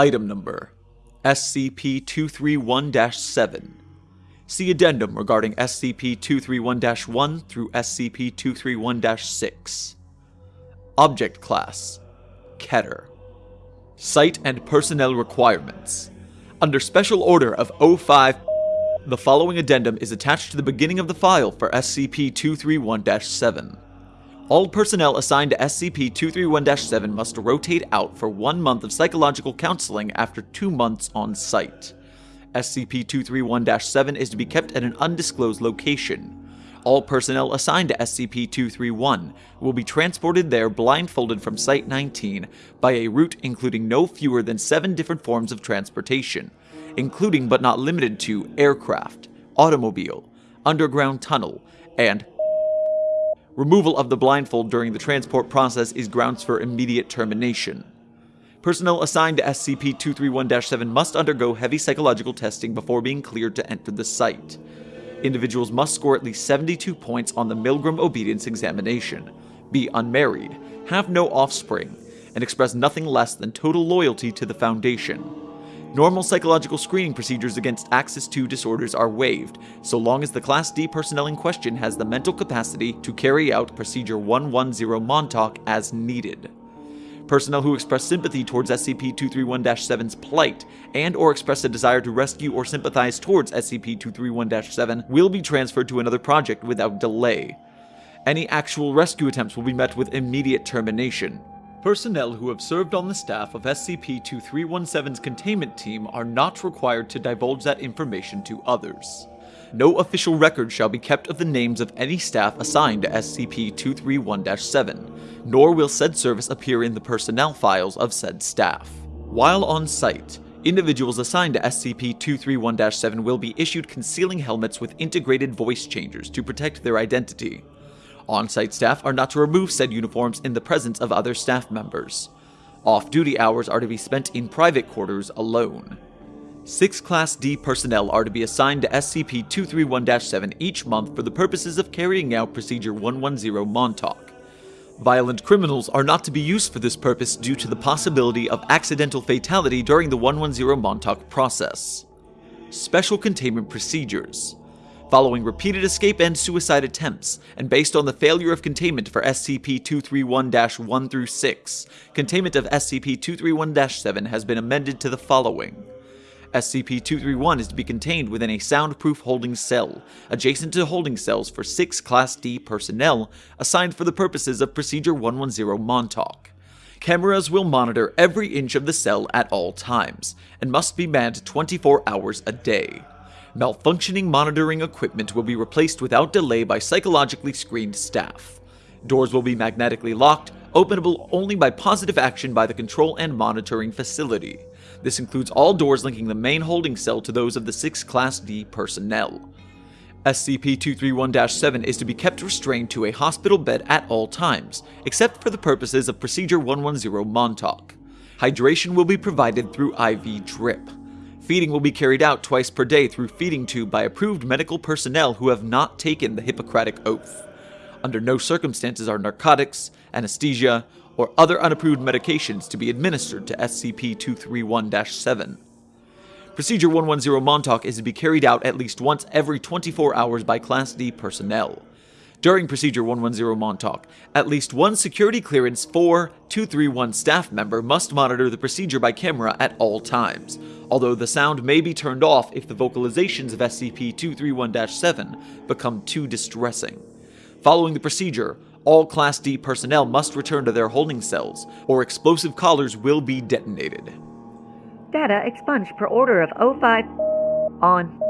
Item Number SCP-231-7 See Addendum regarding SCP-231-1 through SCP-231-6 Object Class Keter. Site and Personnel Requirements. Under Special Order of O5 the following addendum is attached to the beginning of the file for SCP-231-7. All personnel assigned to SCP-231-7 must rotate out for one month of psychological counseling after two months on site. SCP-231-7 is to be kept at an undisclosed location. All personnel assigned to SCP-231 will be transported there blindfolded from Site-19 by a route including no fewer than seven different forms of transportation, including but not limited to aircraft, automobile, underground tunnel, and removal of the blindfold during the transport process is grounds for immediate termination. Personnel assigned to SCP-231-7 must undergo heavy psychological testing before being cleared to enter the site. Individuals must score at least 72 points on the Milgram Obedience Examination, be unmarried, have no offspring, and express nothing less than total loyalty to the Foundation. Normal psychological screening procedures against Axis II disorders are waived, so long as the Class D personnel in question has the mental capacity to carry out Procedure 110 Montauk as needed. Personnel who express sympathy towards SCP-231-7's plight and or express a desire to rescue or sympathize towards SCP-231-7 will be transferred to another project without delay. Any actual rescue attempts will be met with immediate termination. Personnel who have served on the staff of SCP-2317's containment team are not required to divulge that information to others. No official record shall be kept of the names of any staff assigned to SCP-231-7, nor will said service appear in the personnel files of said staff. While on site, individuals assigned to SCP-231-7 will be issued concealing helmets with integrated voice changers to protect their identity. On-site staff are not to remove said uniforms in the presence of other staff members. Off-duty hours are to be spent in private quarters alone. Six Class D personnel are to be assigned to SCP-231-7 each month for the purposes of carrying out Procedure 110 Montauk. Violent criminals are not to be used for this purpose due to the possibility of accidental fatality during the 110 Montauk process. Special Containment Procedures Following repeated escape and suicide attempts, and based on the failure of containment for SCP-231-1 through 6, containment of SCP-231-7 has been amended to the following. SCP-231 is to be contained within a soundproof holding cell, adjacent to holding cells for six Class D personnel assigned for the purposes of Procedure 110 Montauk. Cameras will monitor every inch of the cell at all times, and must be manned 24 hours a day. Malfunctioning monitoring equipment will be replaced without delay by psychologically screened staff. Doors will be magnetically locked, openable only by positive action by the control and monitoring facility. This includes all doors linking the main holding cell to those of the 6 Class D personnel. SCP-231-7 is to be kept restrained to a hospital bed at all times, except for the purposes of Procedure 110 Montauk. Hydration will be provided through IV drip. Feeding will be carried out twice per day through feeding tube by approved medical personnel who have not taken the Hippocratic Oath. Under no circumstances are narcotics, anesthesia, or other unapproved medications to be administered to SCP-231-7. Procedure 110 Montauk is to be carried out at least once every 24 hours by Class D personnel. During Procedure 110 Montauk, at least one security clearance 4 231 staff member must monitor the procedure by camera at all times, although the sound may be turned off if the vocalizations of SCP-231-7 become too distressing. Following the procedure, all Class D personnel must return to their holding cells, or explosive collars will be detonated. Data expunged per order of O5 on.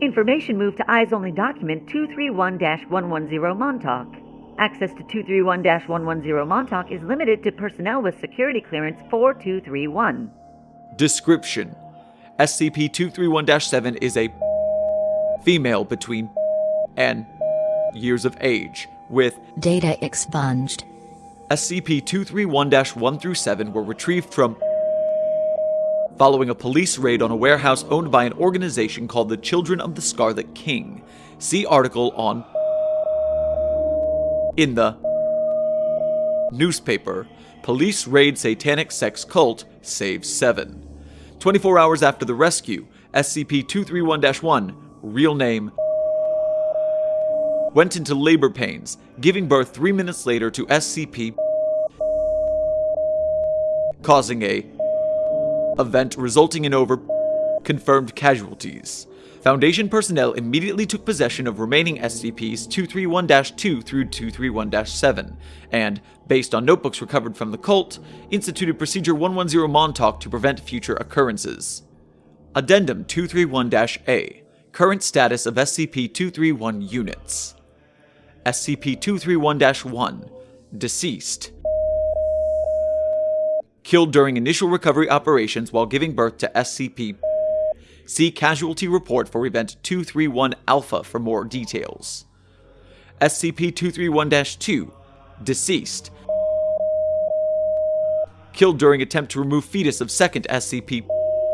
Information moved to Eyes Only Document 231-110 Montauk. Access to 231-110 Montauk is limited to personnel with security clearance 4231. Description SCP-231-7 is a female between and years of age with data expunged. SCP-231-1 through 7 were retrieved from following a police raid on a warehouse owned by an organization called the Children of the Scarlet King. See article on in the newspaper Police raid satanic sex cult, saves 7. 24 hours after the rescue, SCP 231 1, real name, went into labor pains, giving birth three minutes later to SCP, causing a event resulting in over confirmed casualties. Foundation personnel immediately took possession of remaining SCPs 231-2 through 231-7, and, based on notebooks recovered from the cult, instituted Procedure 110 Montauk to prevent future occurrences. Addendum 231-A Current status of SCP-231 units SCP-231-1 Deceased Killed during initial recovery operations while giving birth to SCP See Casualty Report for Event 231 Alpha for more details. SCP 231 2 Deceased. Killed during attempt to remove fetus of second SCP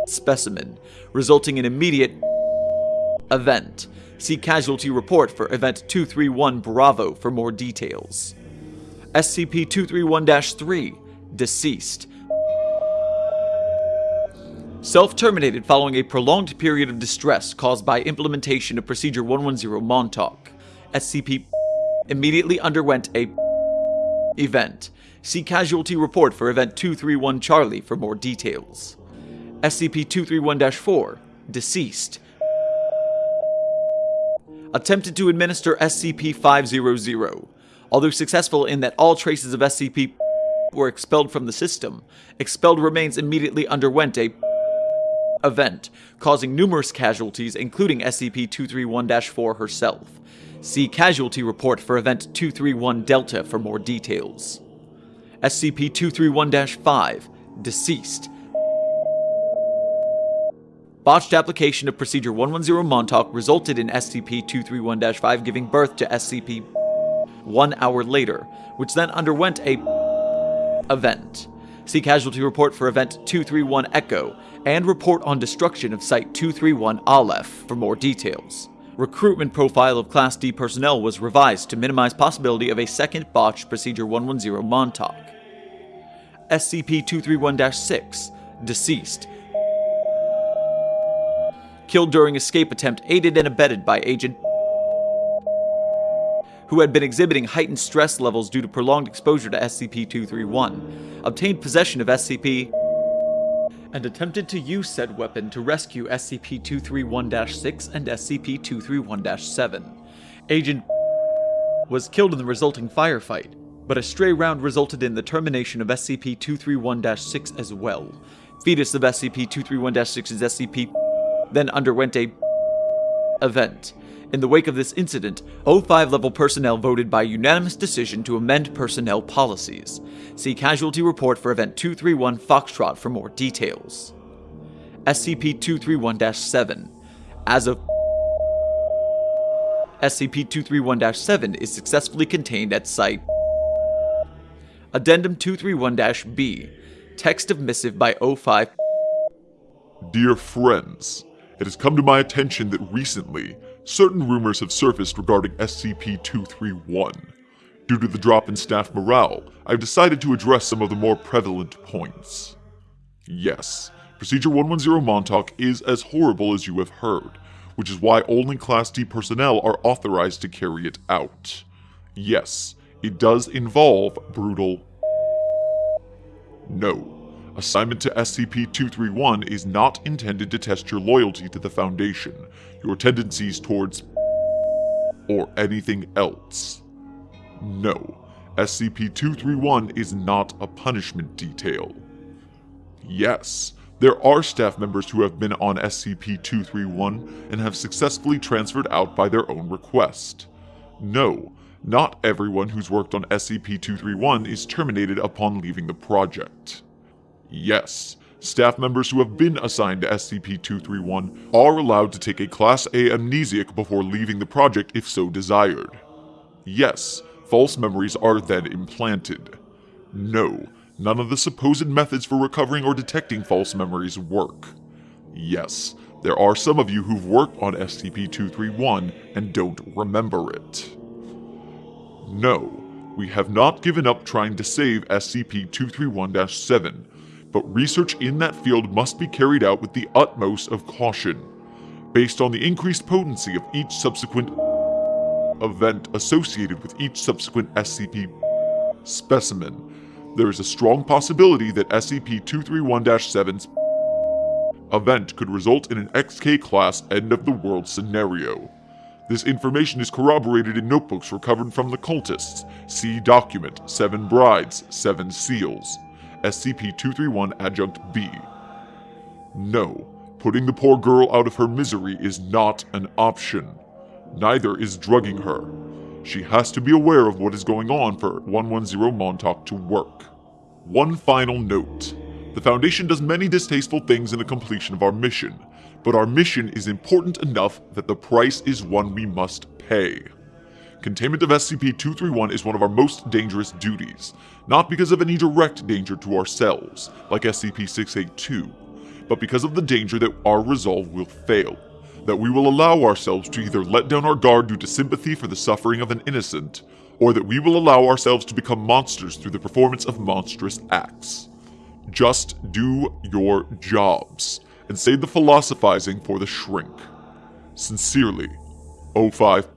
specimen, resulting in immediate event. See Casualty Report for Event 231 Bravo for more details. SCP 231 3 Deceased self-terminated following a prolonged period of distress caused by implementation of Procedure 110 Montauk. SCP immediately underwent a event. See Casualty Report for Event 231 Charlie for more details. SCP-231-4 Deceased Attempted to administer SCP-500. Although successful in that all traces of SCP were expelled from the system, expelled remains immediately underwent a event, causing numerous casualties, including SCP-231-4 herself. See Casualty Report for Event 231 Delta for more details. SCP-231-5 Deceased Botched application of Procedure 110 Montauk resulted in SCP-231-5 giving birth to SCP one hour later, which then underwent a event. See Casualty Report for Event 231 Echo, and report on destruction of Site 231 Aleph for more details. Recruitment profile of Class D personnel was revised to minimize possibility of a second botched Procedure 110 Montauk. SCP-231-6, deceased. Killed during escape attempt aided and abetted by Agent who had been exhibiting heightened stress levels due to prolonged exposure to SCP-231, obtained possession of SCP and attempted to use said weapon to rescue SCP-231-6 and SCP-231-7. Agent was killed in the resulting firefight, but a stray round resulted in the termination of SCP-231-6 as well. Fetus of SCP-231-6's SCP then underwent a event, in the wake of this incident, O5 level personnel voted by unanimous decision to amend personnel policies. See Casualty Report for Event 231 Foxtrot for more details. SCP 231 7. As of SCP 231 7 is successfully contained at Site. Addendum 231 B. Text of missive by O5. Dear friends, it has come to my attention that recently certain rumors have surfaced regarding SCP-231. Due to the drop in staff morale, I've decided to address some of the more prevalent points. Yes, Procedure 110 Montauk is as horrible as you have heard, which is why only Class D personnel are authorized to carry it out. Yes, it does involve brutal... No. Assignment to SCP-231 is not intended to test your loyalty to the Foundation, your tendencies towards or anything else. No, SCP-231 is not a punishment detail. Yes, there are staff members who have been on SCP-231 and have successfully transferred out by their own request. No, not everyone who's worked on SCP-231 is terminated upon leaving the project. Yes, staff members who have been assigned to SCP-231 are allowed to take a Class A amnesiac before leaving the project if so desired. Yes, false memories are then implanted. No, none of the supposed methods for recovering or detecting false memories work. Yes, there are some of you who've worked on SCP-231 and don't remember it. No, We have not given up trying to save SCP 231 7, but research in that field must be carried out with the utmost of caution. Based on the increased potency of each subsequent event associated with each subsequent SCP specimen, there is a strong possibility that SCP 231 7's event could result in an XK class end of the world scenario. This information is corroborated in notebooks recovered from the cultists. See document Seven Brides, Seven Seals, SCP 231 Adjunct B. No, putting the poor girl out of her misery is not an option. Neither is drugging her. She has to be aware of what is going on for 110 Montauk to work. One final note. The Foundation does many distasteful things in the completion of our mission, but our mission is important enough that the price is one we must pay. Containment of SCP-231 is one of our most dangerous duties, not because of any direct danger to ourselves, like SCP-682, but because of the danger that our resolve will fail, that we will allow ourselves to either let down our guard due to sympathy for the suffering of an innocent, or that we will allow ourselves to become monsters through the performance of monstrous acts. Just do your jobs and save the philosophizing for the shrink. Sincerely, O5.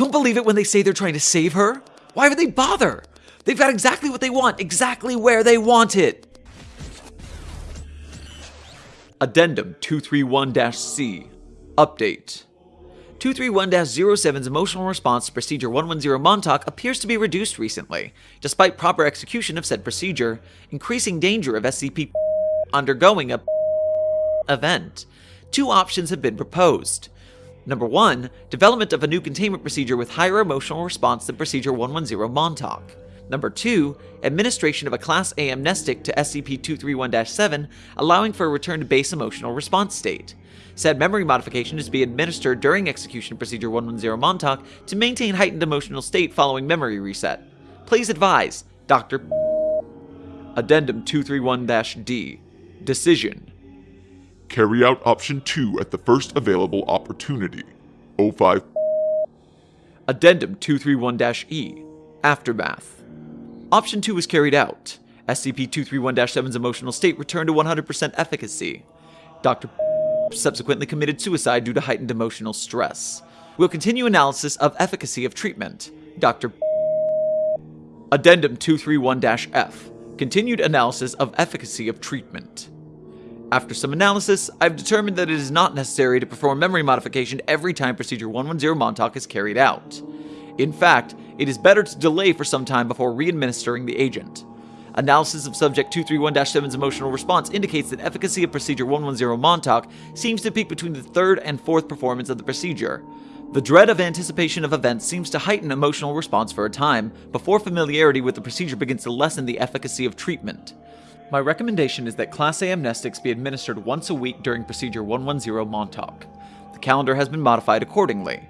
Don't believe it when they say they're trying to save her. Why would they bother? They've got exactly what they want, exactly where they want it. Addendum 231-C Update 231-07's emotional response to Procedure 110 Montauk appears to be reduced recently, despite proper execution of said procedure, increasing danger of SCP undergoing a event. Two options have been proposed. Number 1, development of a new containment procedure with higher emotional response than Procedure 110 Montauk. Number 2, administration of a Class A amnestic to SCP-231-7, allowing for a return to base emotional response state. Said memory modification is to be administered during execution procedure 110 Montauk to maintain heightened emotional state following memory reset. Please advise, Dr. Addendum 231-D. Decision. Carry out option 2 at the first available opportunity. O5. Addendum 231-E. Aftermath. Option 2 was carried out. SCP-231-7's emotional state returned to 100% efficacy. Dr subsequently committed suicide due to heightened emotional stress. We'll continue analysis of efficacy of treatment. Dr. Addendum 231-F. Continued analysis of efficacy of treatment. After some analysis, I've determined that it is not necessary to perform memory modification every time Procedure 110 Montauk is carried out. In fact, it is better to delay for some time before re-administering the agent. Analysis of Subject 231-7's emotional response indicates that efficacy of Procedure 110 Montauk seems to peak between the third and fourth performance of the procedure. The dread of anticipation of events seems to heighten emotional response for a time, before familiarity with the procedure begins to lessen the efficacy of treatment. My recommendation is that Class A amnestics be administered once a week during Procedure 110 Montauk. The calendar has been modified accordingly.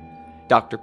Dr.